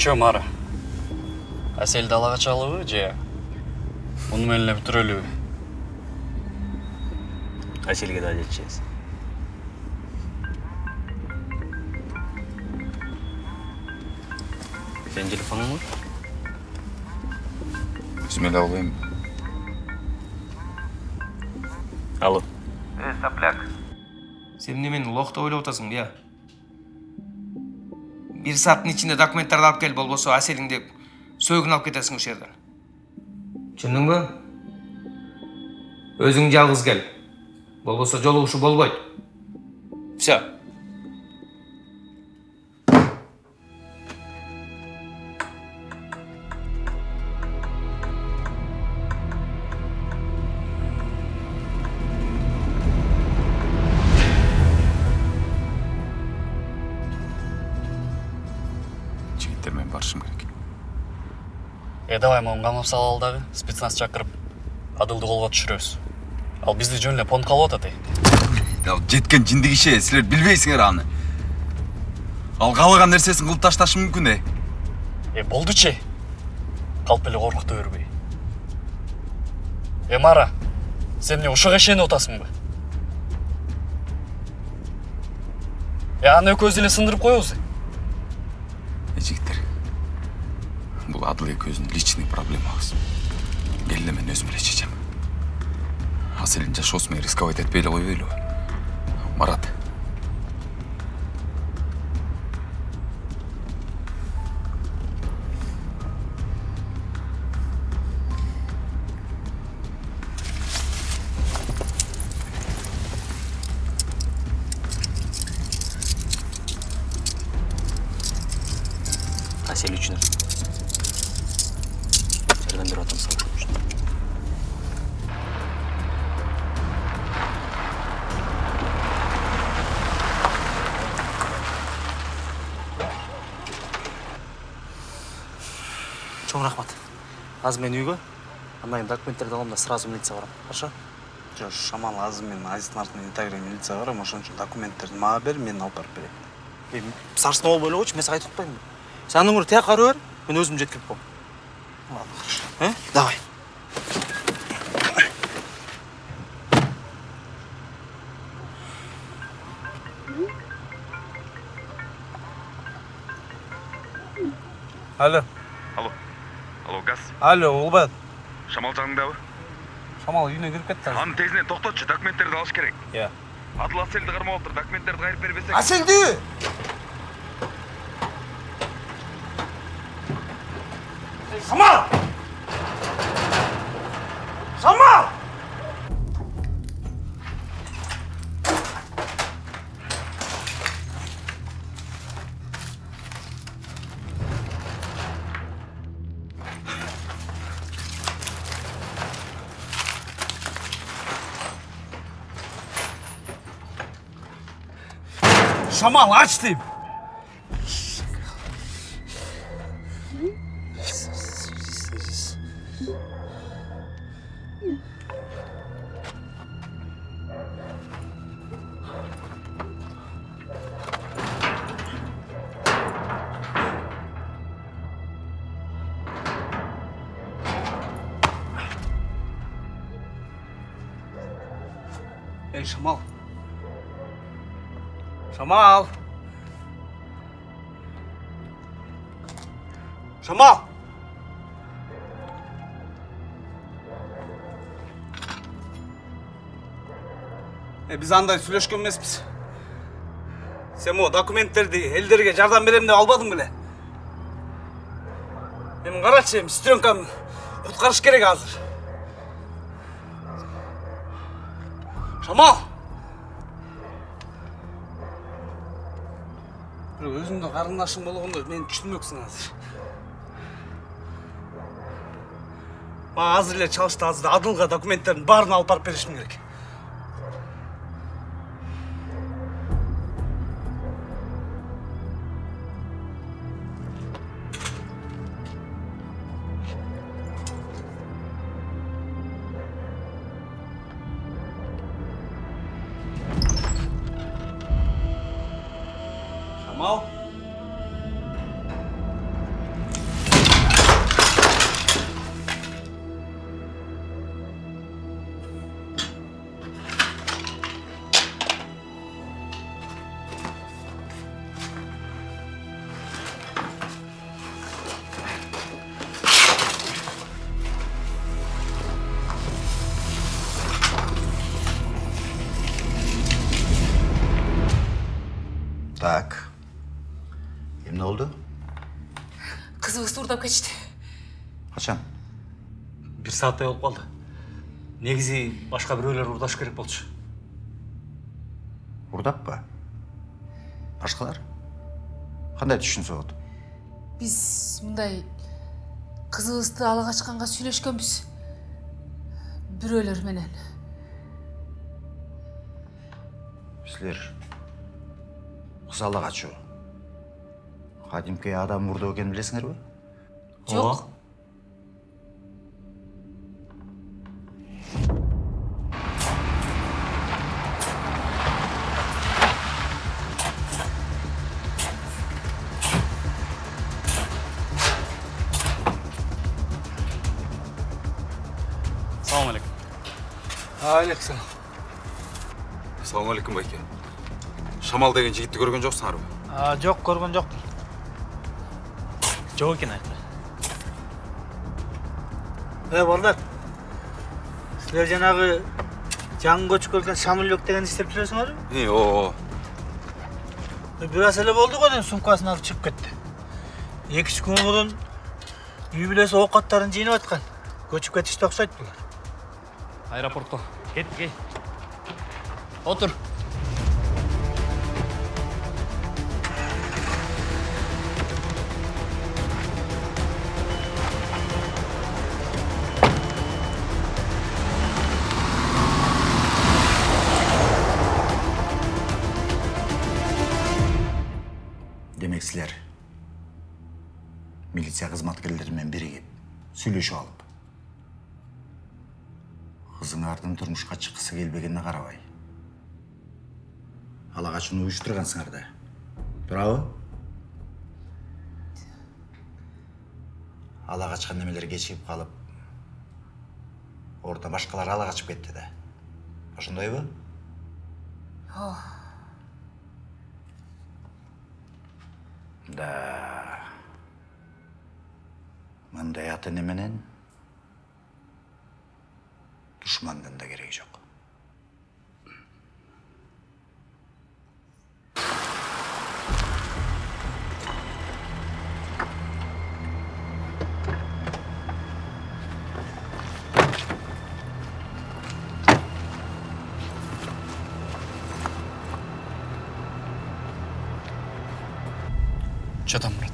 чё мара? Аселди ала качалыбы же муну менен эле бүтүрөлүбү аселге да жетишебиз сенин телефонуңбу өзүм эле албайм. Алло. Э, сопляк. сен немени лох деп ойлоп атасың бия? Бир сааттын ичинде документтарды алып кел болбосо аселиңди сөөгүн алып кетесиң ушул жерден түшүндүңбү өзүң жалгыз кел болбосо жолугушуу болбойт все барышым керек. Э давай могун камап салалы дагы спецназ чакырып адылды колго түшүрөбүз ал бизди жөн эле понтко алып атат жеткен жинди киши силер билбейсиңер аны. Ал каалаган нерсесин кылып ташташы мүмкүн э э болдучу калп эле коркута бербей э мара сен эмне ушуга ишенип атасыңбы э аны экөөбүз эле сындырып коебуз бул адыл экөөбүздүн личный проблемабыз мени эле мен өзүм эле чечем аселдин жашоосу менен рисковать этпей эле койбойлубу марат асел үчүн атам сага чоң рахмат. Азыр мен үйгө андан кийин документтерди алам да сразу милицияга барам хорошо? Жо, шамал азыр мен азиздин артынан интегре милицияга барам ошон үчүн документтерди мага бер мен алып барып берем болбой эле койчу мен сага айтып атпаймынбы сен андан көрө тияка бара бер мен өзүм жеткирип коем э? Давай. Алло. Алло. Алло газ. Алло улбат. Шамал жаныңдабы шамал үйүнө кирип кетти азыр. Аны тезинен токтотчу документтерди алыш керек? Иә. адыл аселди кармап атыр документтерди кайрып бербесең аселди шамал шамал шамал ач шамал. Шамал. Е биз андай сүйлөшкөн эмеспиз сен могу документтерди элдерге жардам берем деп албадың беле эми карачы эми сестренкамды куткарыш керек азыр. Шамал! Болгондо мени түшүнмөксүң азыр мага азыр эле чалышты азыр адылга документтердин баарын алып барып беришим керек. Кетишти Качан? бир сааттай болуп калды негизи башка бирөөлөр урдаш керек болчу Урдаппы? Башкалар? Кандай түшүнсө болот? биз мындай кызыбызды ала качканга сүйлөшкөнбүз бирөөлөр менен Силер кыз ала качуу. Кадимки адам мурдоо экенин билесиңерби? Жок салам алейкум алейкум салам Ассалаумағалейкум байке. Шамал деген жігітті көрген а жок көргөн жокмун Жоқ екен э балдар силер жанагы жаңы көчүп келген шамилбек дегенди иштеп жүрөсүңөрбү Е, о, бир аз эле болду го дейм сумкасын алып чыгып кетти эки үч күн мурун үй бүлөсү оокаттарын жыйнап аткан көчүп кетишти окшойт булар аэропортко кеттик ей отур сүйлөшүп алып. Кызыңардын турмушка чыккысы келбегенине карабай. Ала качууну уюштургансыңар да. Туурабы? Ала качкан немелер кечигип калып ордуна башкалар ала качып кетти да. Ошондойбу? Да. Мындай ата эне менен душмандын да кереги жок че там брат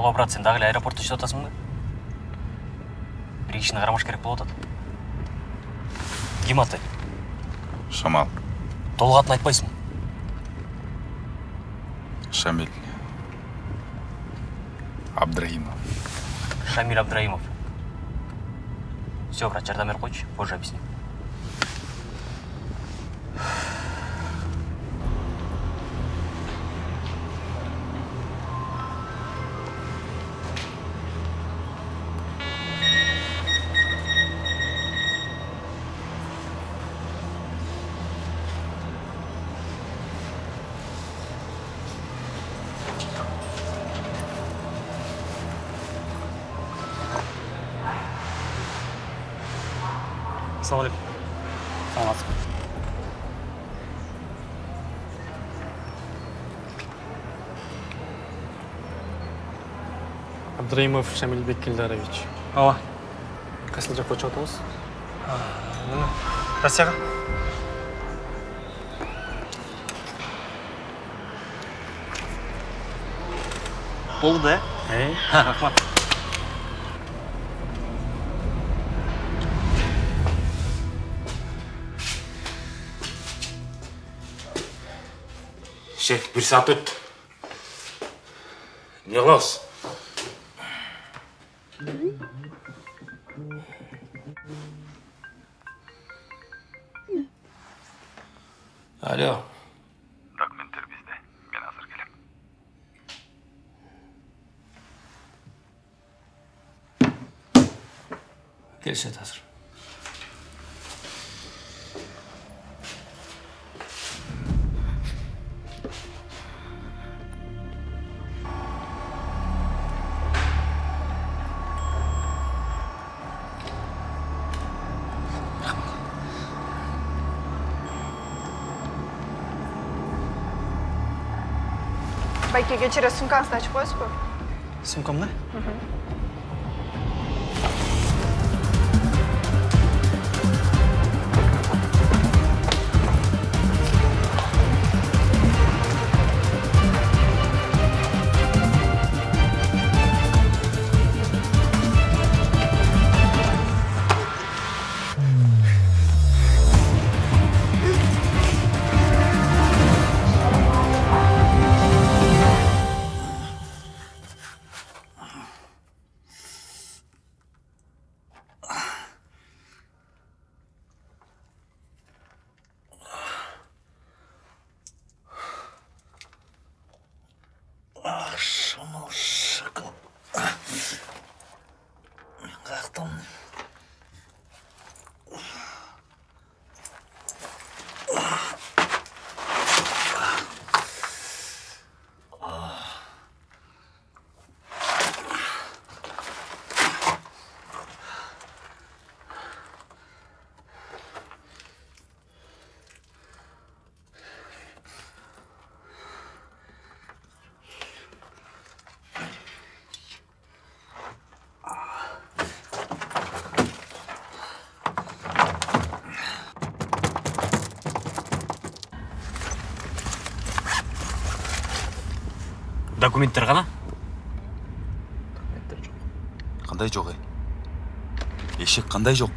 Алло, брат, сен дагы эле аэропортто иштеп атасың ба? Бир кишини кармаш керек болуп атат. Ким аты? Шамал, Толук атын айтпайсың. Шамиль, Абдрахимов. Шамиль Абдраимов. Все, брат, жардам берип койчу, позже объясню. Салам алейкум саламатсызбы абдраимов шамилбек килдарович ооба кайсыл жакка өтүп атабыз россияга Болду да? э Рахмат. Шеф, бір саат өтті. Не алло документтер бизде мен азыр келем келишет азыр байке кешірі сумкаңызды ашып қоясыз ба сумкамды документтер ғана қандай жоқ ей? Ешек қандай жоқ?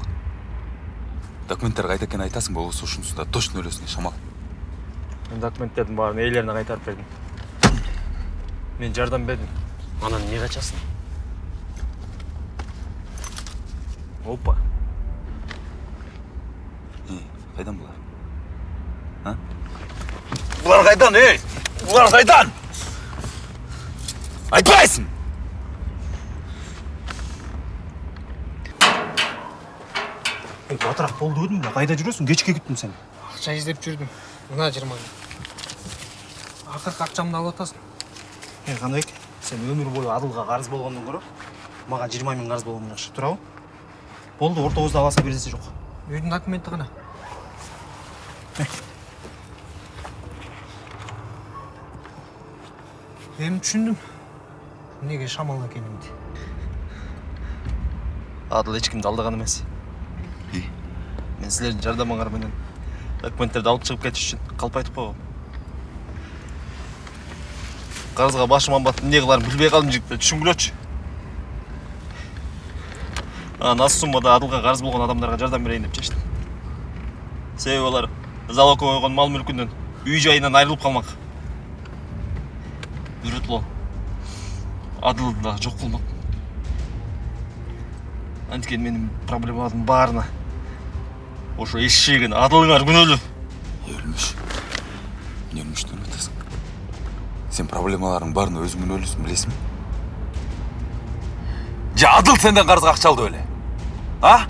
Документтер қайда екенін айтасың ба осы ушунусунда точно өлесің шамал. Мен документтердің барын иелеріне қайтарып бердім. Мен жардам бердім. Анан не қачасың опа. Қайдан бұлар? А? Бұлар қайдан, ей? Бұлар қайдан? Айтпайсың ей батырақ болды өдім ба қайда жүресің кешке күттім сені ақша іздеп жүрдім мына жиырма мың ақырғы ақшамды алып атасың ей қанбек сен өмір бойы адылға қарыз болғаннан гөрі маған жиырма мың қарыз болған жақсы тұра болды орта ауызда аласа бересі жоқ үйдің документі ғана эми түшүндүм неге шамал экенимди адыл ешкімді алдаған емес. Мен сілердің жардамыңар менен документтерді алып шығып кетіш үшін қалып айтып қойғам. Қарызға башым батып не қыларымды білбей қалдым жігіттер түсінгілечі анан аз суммада адылға қарыз болған адамдарға жардам берейін деп шештім. Себебі олар залогқа қойған мал мүлкінен үй жайынан айырылып қалмақ үйретіп ал адылды да жоқ қылмақ анткени менин проблемалардын баарына ошо эшегин адылыңар күнөөлүү өлмүш эмне өлмүштөн атасың сен проблемаларың баарына өзүң күнөөлүүсүң билесиңби же адыл сенден карызга акча алды беле а?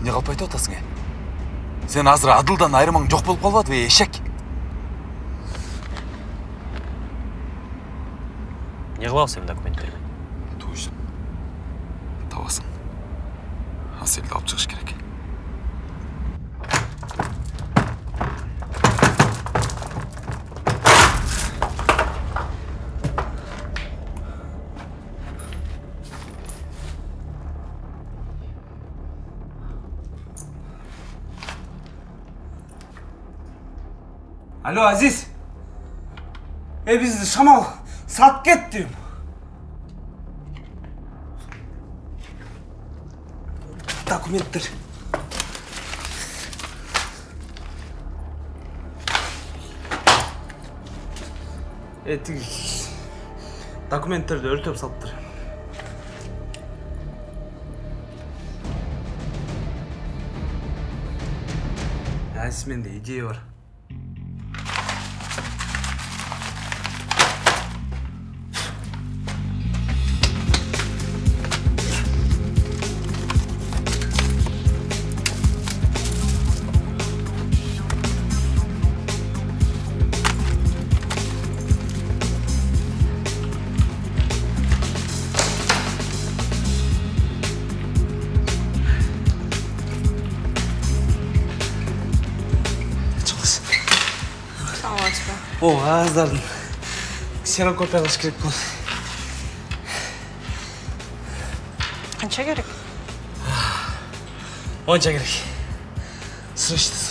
Эмне кылып айтып атасың э сен азыр адылдан айырмаң жок болуп калбадыбы эшек не кылабыз эми документтер менен точно табасың аселди алып чыгыш керек алло азиз ey бизди шамал сатып кетти документтер е тиги документтерди өртөп салыптыр азиз менде идея бар қағаздардың ксерокопия қылыш керек болды қанша керек онша керек срочно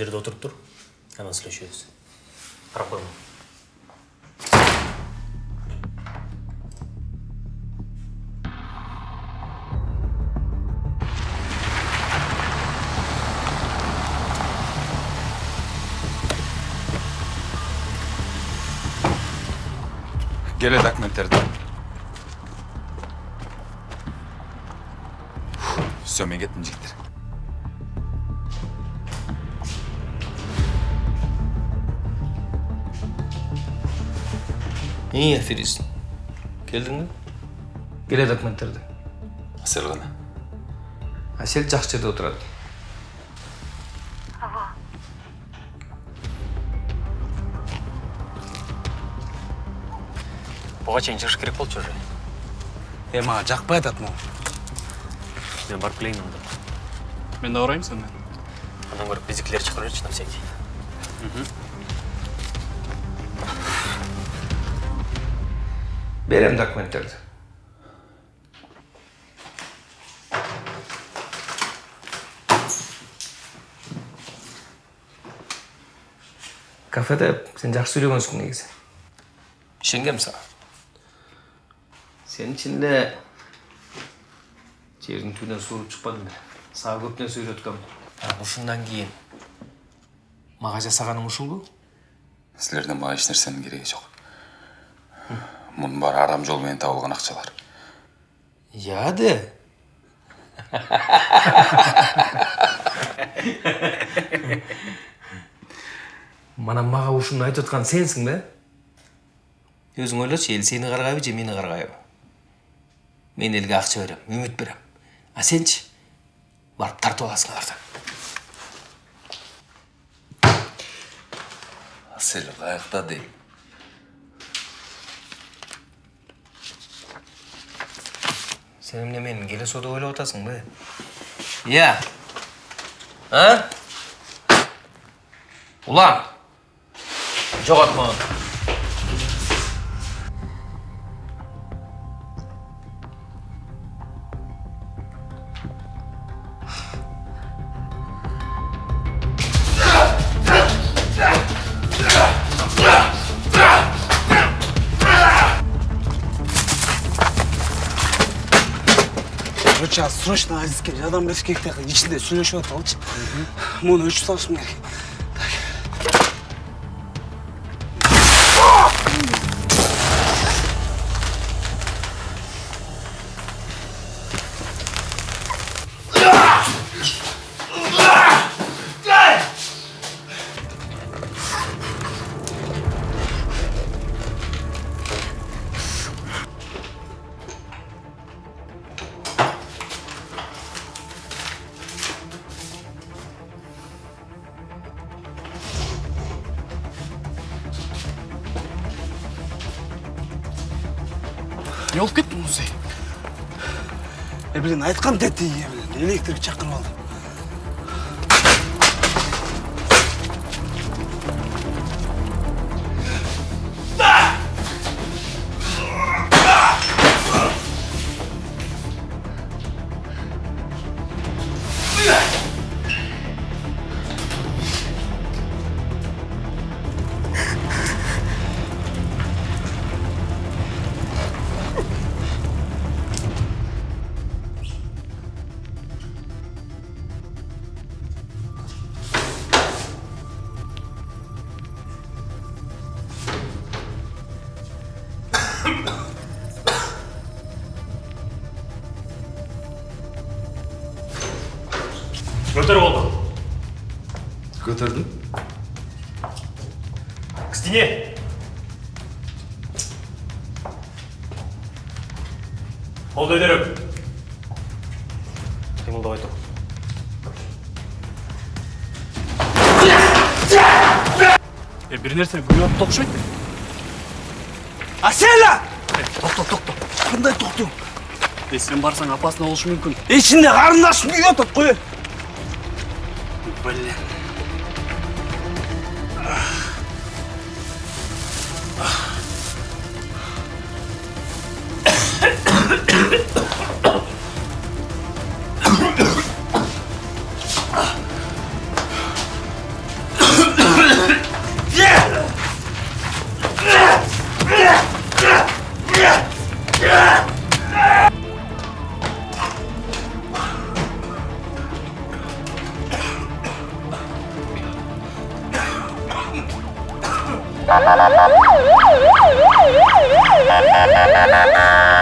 жерде отуруп тур анан сүйлөшөбүз карап коймо келе документтерди все мен кеттим жигиттер ей аферист келдің бе келе документтерді асел кана әсел жақсы жерде отырады буга чейин чыгыш керек болчу уже е маған жақпай атат могу мен барып келейин анда мен да барайын сенімен андан көрө биздикилер чакырып жүрчү берем документтерді кафеде сен жақсы сөйлегенсің негізі ішенгем саған сен ішінде жердің түбінен суырып шықпадың ба саған көп нәрсе үйреткем ушундан кейін мага жасаганың ушул бу силерден мага эч нерсенин кереги жок мунун баары арам жол менен табылган акчалар Я де. Мана мага ушуну айтып аткан сенсиң да? Өзүң ойлочу, эл сени каргайбы же мени каргайбы? Мен элге акча берем, үмүт берем. А сенчи? Барып тартып аласың алардан. асел каякта дейм Сен эмне менин келесоо деп ойлоп атасыңбы? Иә. А? Улан. Жогот мага. Бериш керек да ичинде сүйлөшүп аталычы муну өчүп салышым керек е блин айткам тети е блин электрик чакырып алды көтөрдүм к стене қолды көтеріп қимылдамай тұр е бир нерсе күлүп атты окшойт Аселя! токто токто Қандай тоқту? е сен барсаң опасно болушу мүмкүн Ішінде қарындашым күйіп жатады Ha ha ha ha ha ha!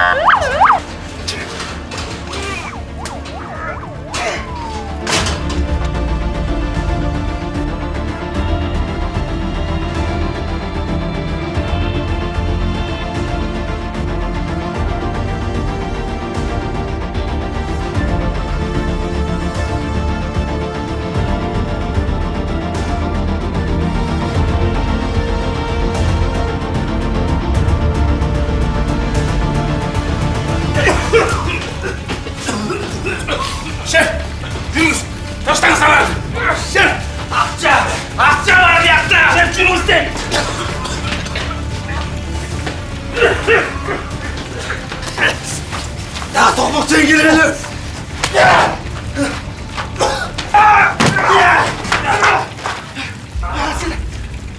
Topukta ilgilenelim.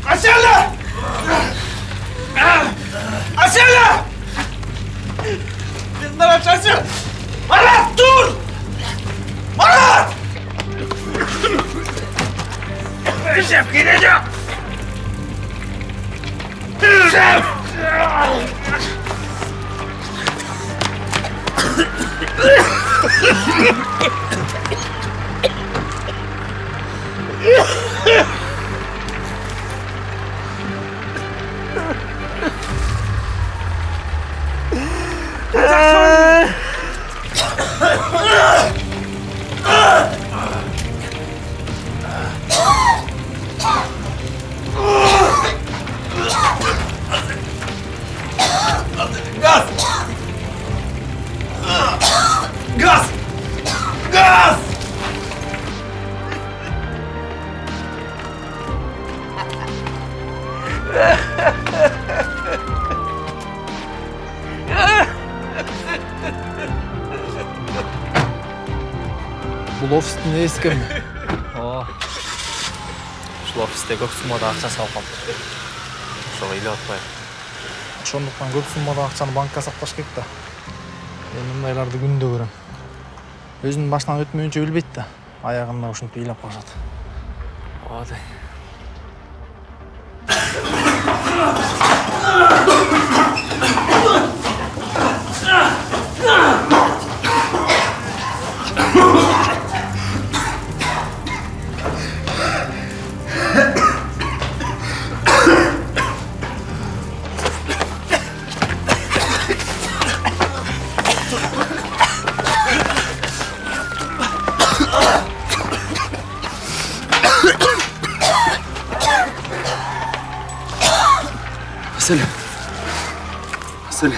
Açarla! Açarla! Yıllar açarsın! Marat dur! Marat! Şef gideceğim! Şef! Ugh! бұл офистің иесі кім о ушул офисте көп суммада акча салып калыптыр ошого ыйлап атпайбы ошондуктан көп суммада акчаны банкка сакташ керек да мен мындайларды күндө көрөм өзүнүн башынан өтмөйүнчө билбейт да аягында ушинтип ыйлап калышат оодай Hazle. Hazle.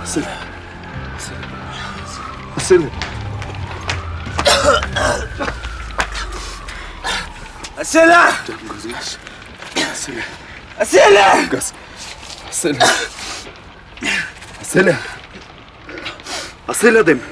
Hazle. Hazle. Hazle. Canım gözüm aç. Hazle. Hazle. Gaz. Hazle. Hazle. Hazle dedim.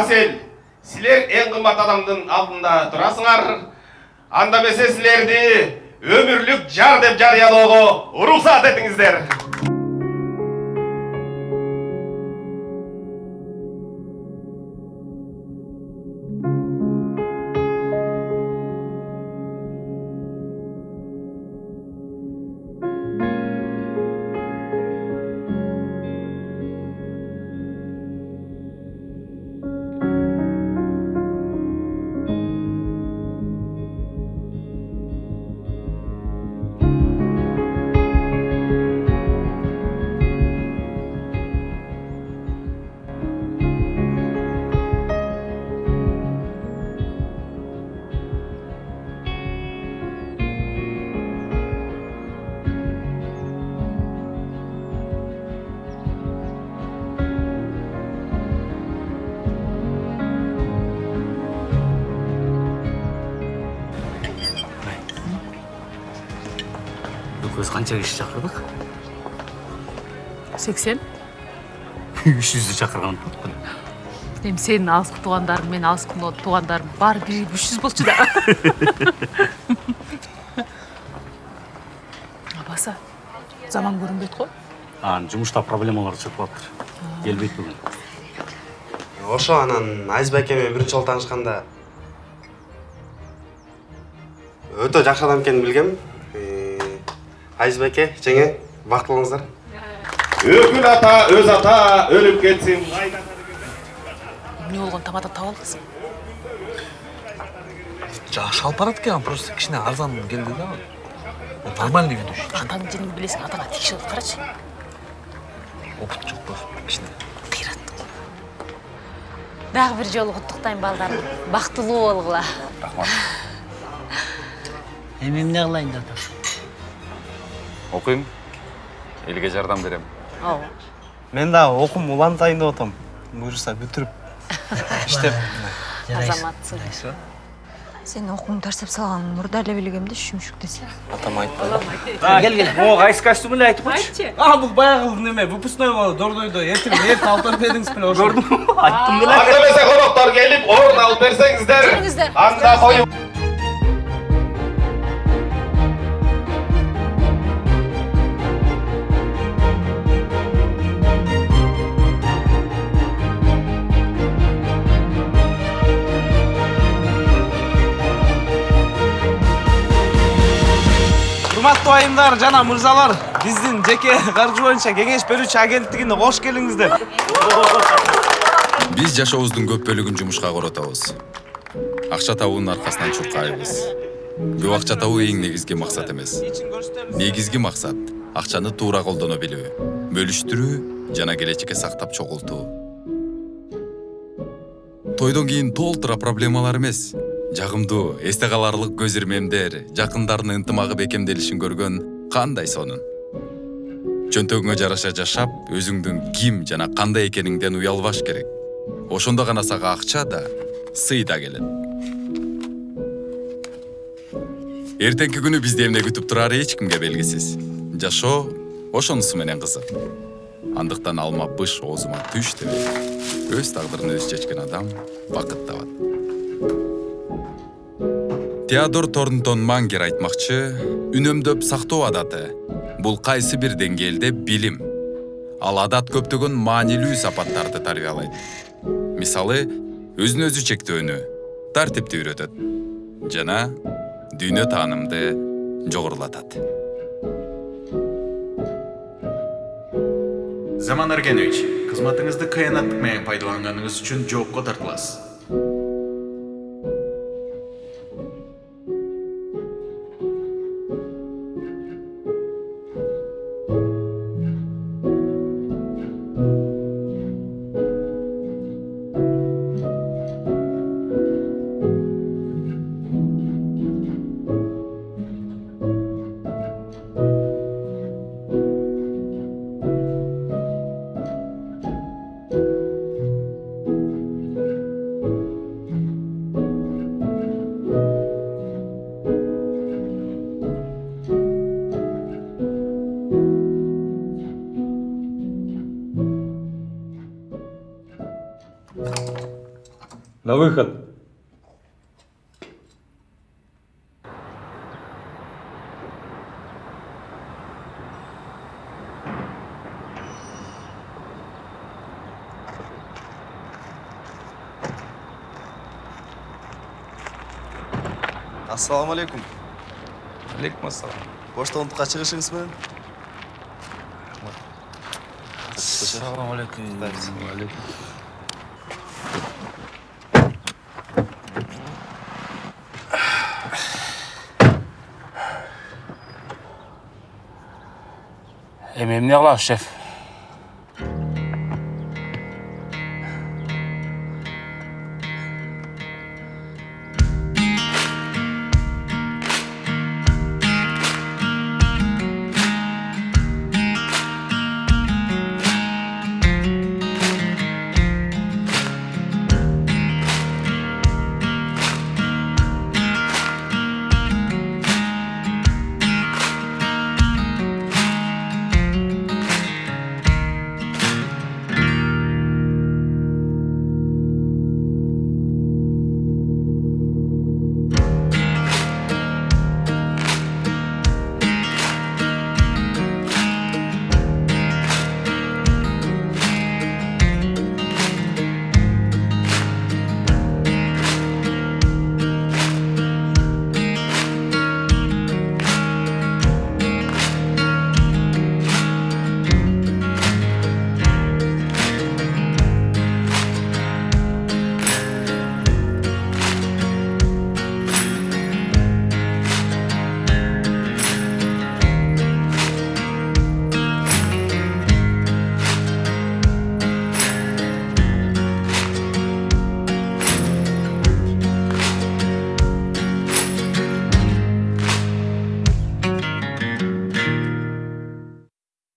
Асел, силер эң кымбат адамдын алдында турасыңар. Анда эмесе силерди өмүрлүк жар деп жарыялоого уруксат этиңиздер. Киши чакырдык сексен үч жүздү чакырган болуппун эми сенин алыскы туугандарың менин алыскы туугандарым баары бирип үч жүз болчу да абаса заман көрүнбөйт го анан жумушта проблемалар чыгып калыптыр келбейт бүгүн ошо анан азиз байке менен биринчи жолу таанышканда өтө жакшы адам экенин билгем азиз байке жеңе бактылуу болуңуздар Өкүл ата, өз ата, өлүп кетсин. эмне болгон тамада алдыңсың жаңы шалпарат келген просто кичине арзан келди да нормальный ведущий атаңдын жериңди билесиң атаңа атып карачы опыт жок просто кичине дагы бир жолу куттуктайм балдарым бактылуу болгула рахмат эми эмне кылайын деп окуйм элге жардам берем ооба мен дагы окуум улантайын деп атам буюрса бүтүрүп иштеп азаматсың сен окууңду таштап салганын мурда эле билгем да шүмшүк десе. Атам айтпады кел кел. Могу кайсы костюм эле айтып койчу а бул баягы неме? Выпускной болду дордойдо эртең эртең алып барып бердиңиз беле ошо көрдүм айттым беле Анда эмесе коноктор келип орун алып берсеңиздер. Жүрүңүздөр. Анда коюп урматтуу айымдар жана мырзалар биздин жеке каржы боюнча кеңеш берүүчү агенттигине кош келиңиздер. Биз жашообуздун көп бөлүгүн жумушка коротобуз акча табуунун аркасынан чуркайбыз. Көп акча табуу эң негизги максат эмес. Негизги максат акчаны туура колдоно билүү бөлүштүрүү жана келечекке сактап чогултуу. Тойдон кийин толтура проблемалар эмес жагымдуу эсте каларлык көз ирмемдер жакындардын ынтымагы бекемделишин көргөн кандай сонун? Чөнтөгүңө жараша жашап өзүңдүн ким жана кандай экениңден уялбаш керек. Ошондо гана сага акча да сый да келет. Эртеңки күнү бизди эмне күтүп турары эч кимге белгисиз? Жашоо ошонусу менен кызык. Андыктан алма быш оозума түш дебей өз тагдырын өзү чечкен адам бакыт табат теодор торнтон мангер айтмакчы үнөмдөп сактоо адаты. Бул кайсы бир деңгээлде билим ал адат көптөгөн маанилүү сапаттарды тарбиялайт мисалы өзүн өзү чектөөнү тартипти үйрөтөт жана дүйнө таанымды жогорулатат заман эргенович кызматыңызды кыянаттык менен пайдаланганыңыз үчүн жоопко тартыласыз. Ассалауму алейкум алейкум ассалам пошталыктыкка чыгышыңыз менен Ассалаmu алейкум. эми эмне кылабыз шеф